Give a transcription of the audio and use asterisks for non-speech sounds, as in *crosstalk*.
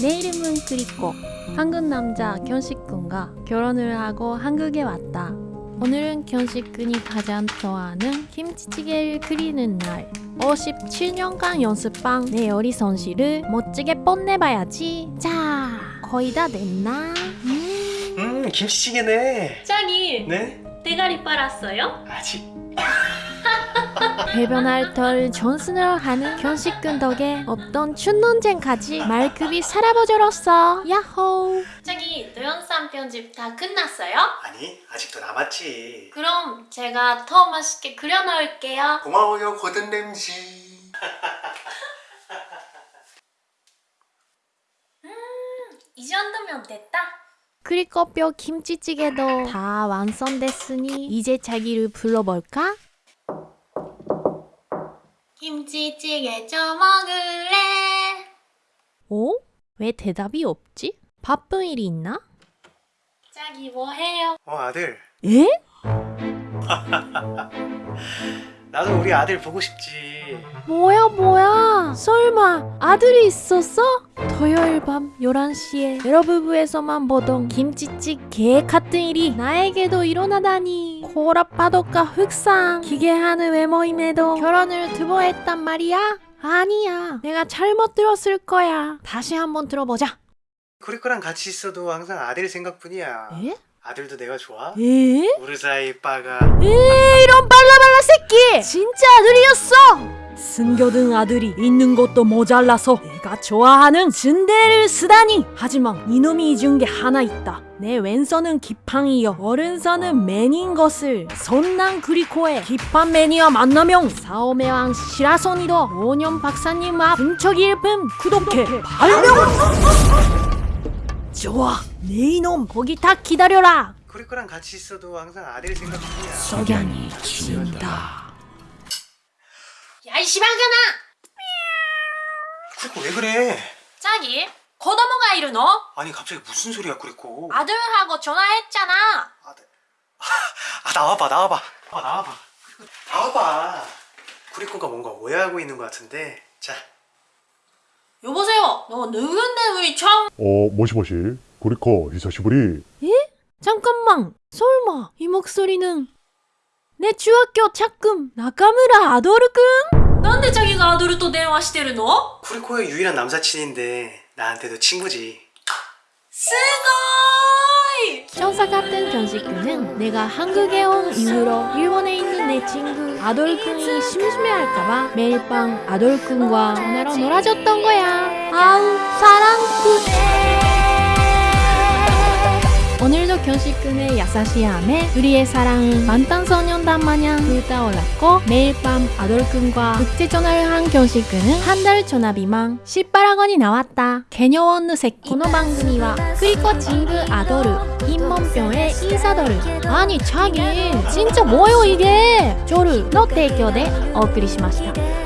내 이름은 크리코. 한국 남자 견식군과 결혼을 하고 한국에 왔다. 오늘은 견식군이 가장 좋아하는 김치찌개를 끓이는 날. 57년간 연습한 내 요리 손실을 멋지게 뽐내봐야지. 자, 거의 다 됐나? 음. 음 김치찌개네 짱이 네? 대가리 빨았어요? 아직 배변할 덜 존슨을 하는 견식군 덕에 없던 춘논쟁까지 말급이 살아버져렸어 야호. 짱이 동영상 편집 다 끝났어요? 아니 아직도 남았지. 그럼 제가 더 맛있게 끓여 넣을게요. 고마워요 고든 램지. *laughs* 이 정도면 됐다. 크리커뼈 김치찌개도 다 완성됐으니 이제 자기를 불러볼까? 김치찌개 좀 먹을래? 어? 왜 대답이 없지? 바쁜 일이 있나? 자기 뭐해요? 어 아들 에? *laughs* 나도 우리 아들 보고 싶지. 뭐야 뭐야? 설마 아들이 있었어? 토요일 밤 11시에 여러부부에서만 보던 김치찌 개 같은 일이 나에게도 일어나다니. 코라파도가 흑상 기괴하는 외모임에도 결혼을 두 번 했단 말이야? 아니야. 내가 잘못 들었을 거야. 다시 한번 들어보자. 쿠리코랑 같이 있어도 항상 아들 생각뿐이야. 에? 아들도 내가 좋아? 에? 우리 사이 빠가. 에 이런 발라발라 새끼! 진짜 아들이었어! 숨겨둔 아들이 있는 것도 모자라서 내가 좋아하는 진대를 쓰다니. 하지만 이놈이 잊은 게 하나 있다. 내 왼손은 기팡이여 오른손은 맨인 것을. 손난 그리코의 기판 매니와 만나면 사오메 왕 시라소니도 5년 박사님 앞 분척이 일품 구독해. 발명 좋아 내 이놈 거기 다 기다려라 쿠리코랑 같이 있어도 항상 아들 생각뿐이야 석양이 진다. 야, 이 시방견아! 쿠리코 왜 그래? 자기, 고도모가 이르노? 아니 갑자기 무슨 소리야 쿠리코 아들하고 전화했잖아. 아들 *laughs* 아 나와봐 나와봐 아, 나와봐 나와봐 쿠리코가 뭔가 오해하고 있는 것 같은데 자 너 누군데 우리 처음... おもしもしクリコ久しぶり 잠깐만, 설마 이 목소리는 내 중학교 짝꿍 나카무라 아도르군? 난데 자기가 아도르 또 대화 してるの? 쿠리코의 유일한 남사친인데 나한테도 친구지 스고이! 천사 같은 견식군은 내가 한국에 온 이후로 일본에 있는 내 친구 아돌군이 심심해할까봐 매일 밤 아돌군과 전화로 놀아줬던 거야. 아우 사랑 오늘도 견식군의 야사시함에 우리의 사랑은 만탄소년단 마냥 불타올랐고 매일 밤 아돌군과 국제 전화를 한 견식군은 한 달 전화 비만 18학원이 나왔다. 개녀원느 새끼. この番組はクリコチングアドル陰門병의 인사더르 아니 자기 진짜 뭐요 이게 조르の提供でお送りしました